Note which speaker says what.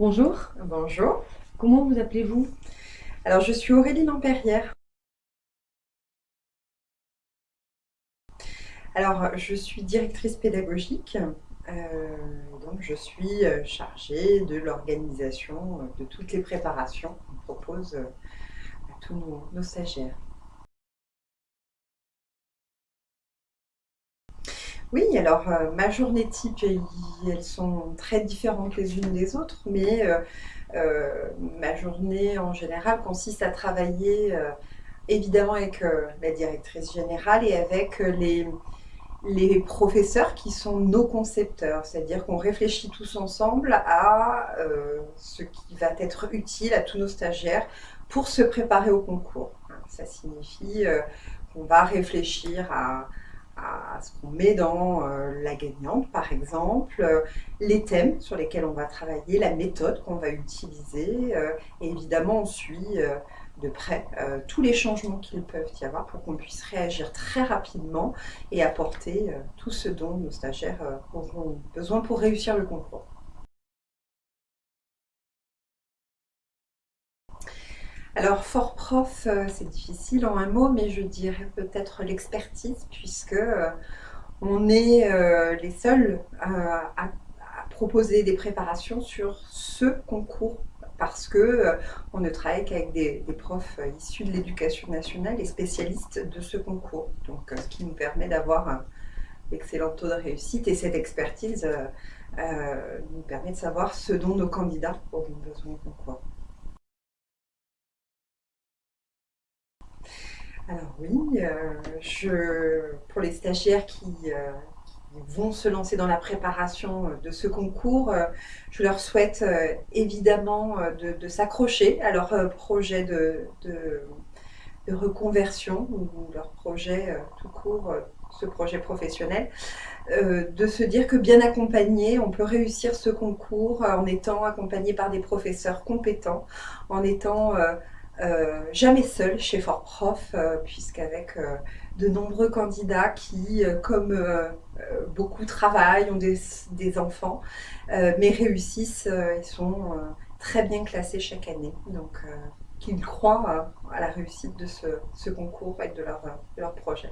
Speaker 1: Bonjour.
Speaker 2: Bonjour.
Speaker 1: Comment vous appelez-vous?
Speaker 2: Alors, je suis Aurélie Lampérière. Alors, je suis directrice pédagogique. Euh, donc, je suis euh, chargée de l'organisation euh, de toutes les préparations qu'on propose à tous nos stagiaires. Oui, alors euh, ma journée type, elles sont très différentes les unes des autres, mais euh, euh, ma journée en général consiste à travailler évidemment avec la directrice générale et avec les, les professeurs qui sont nos concepteurs, c'est-à-dire qu'on réfléchit tous ensemble à ce qui va être utile à tous nos stagiaires pour se préparer au concours. Ça signifie qu'on va réfléchir à à ce qu'on met dans euh, la gagnante, par exemple, euh, les thèmes sur lesquels on va travailler, la méthode qu'on va utiliser, euh, et évidemment on suit de près tous les changements qu'il peuvent y avoir pour qu'on puisse réagir très rapidement et apporter tout ce dont nos stagiaires auront besoin pour réussir le concours. Alors, fort prof, euh, c'est difficile en un mot, mais je dirais peut-être l'expertise, puisque euh, on est euh, les seuls à, proposer des préparations sur ce concours parce que on ne travaille qu'avec des, profs issus de l'éducation nationale et spécialistes de ce concours. Donc, ce qui nous permet d'avoir un excellent taux de réussite et cette expertise nous permet de savoir ce dont nos candidats auront besoin au concours. Alors oui, euh, je, pour les stagiaires qui, euh, vont se lancer dans la préparation euh, de ce concours, je leur souhaite évidemment de, s'accrocher à leur projet de, reconversion ou leur projet tout court, ce projet professionnel, de se dire que bien accompagné, on peut réussir ce concours en étant accompagné par des professeurs compétents, en étant jamais seul chez Fort Prof, euh, puisqu'avec euh, de nombreux candidats qui, comme beaucoup travaillent, ont des, enfants, mais réussissent et sont très bien classés chaque année. Donc, qu'ils croient à la réussite de ce, concours et de leur projet.